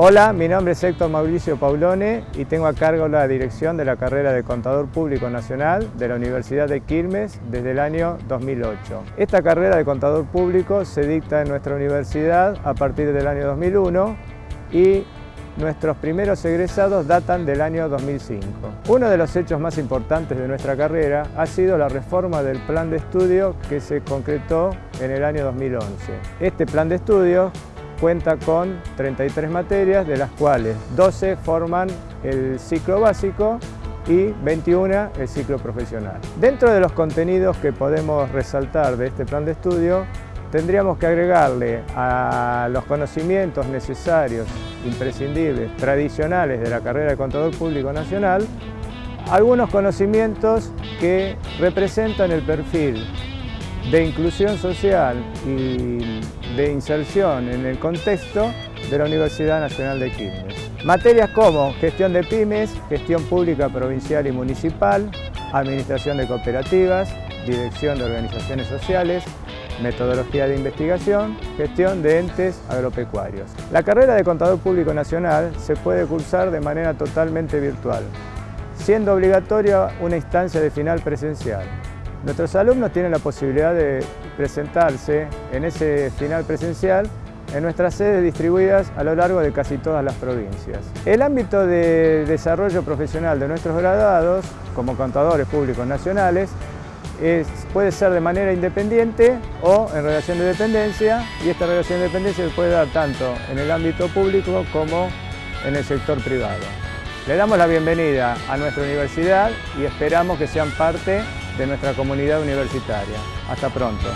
Hola, mi nombre es Héctor Mauricio Paulone y tengo a cargo la dirección de la carrera de Contador Público Nacional de la Universidad de Quilmes desde el año 2008. Esta carrera de Contador Público se dicta en nuestra universidad a partir del año 2001 y nuestros primeros egresados datan del año 2005. Uno de los hechos más importantes de nuestra carrera ha sido la reforma del plan de estudio que se concretó en el año 2011. Este plan de estudio cuenta con 33 materias, de las cuales 12 forman el ciclo básico y 21 el ciclo profesional. Dentro de los contenidos que podemos resaltar de este plan de estudio, tendríamos que agregarle a los conocimientos necesarios, imprescindibles, tradicionales de la carrera de Contador Público Nacional, algunos conocimientos que representan el perfil de inclusión social y de inserción en el contexto de la Universidad Nacional de Quilmes. Materias como gestión de pymes, gestión pública provincial y municipal, administración de cooperativas, dirección de organizaciones sociales, metodología de investigación, gestión de entes agropecuarios. La carrera de Contador Público Nacional se puede cursar de manera totalmente virtual, siendo obligatoria una instancia de final presencial. Nuestros alumnos tienen la posibilidad de presentarse en ese final presencial en nuestras sedes distribuidas a lo largo de casi todas las provincias. El ámbito de desarrollo profesional de nuestros graduados, como contadores públicos nacionales, puede ser de manera independiente o en relación de dependencia y esta relación de dependencia se puede dar tanto en el ámbito público como en el sector privado. Le damos la bienvenida a nuestra universidad y esperamos que sean parte de nuestra comunidad universitaria. Hasta pronto.